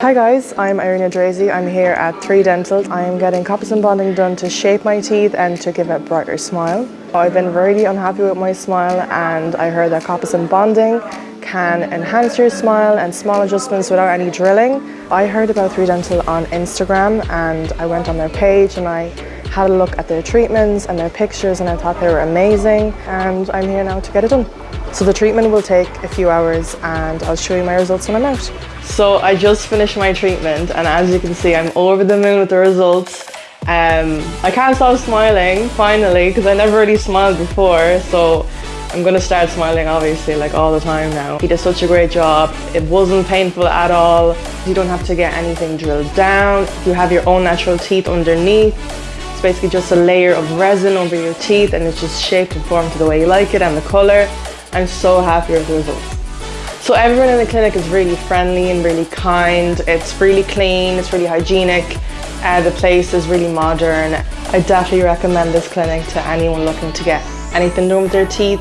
Hi guys, I'm Irina Drazy. I'm here at 3 Dental. I am getting composite bonding done to shape my teeth and to give a brighter smile. I've been really unhappy with my smile and I heard that composite bonding can enhance your smile and small adjustments without any drilling. I heard about 3 Dental on Instagram and I went on their page and I had a look at their treatments and their pictures and I thought they were amazing and I'm here now to get it done. So the treatment will take a few hours and I'll show you my results when I'm out. So I just finished my treatment and as you can see I'm over the moon with the results. Um, I can't stop smiling finally because I never really smiled before so I'm gonna start smiling obviously like all the time now. He did such a great job. It wasn't painful at all. You don't have to get anything drilled down. You have your own natural teeth underneath. It's basically just a layer of resin over your teeth and it's just shaped and formed to the way you like it and the color. I'm so happy with the results. So everyone in the clinic is really friendly and really kind. It's really clean, it's really hygienic. Uh, the place is really modern. I definitely recommend this clinic to anyone looking to get anything done with their teeth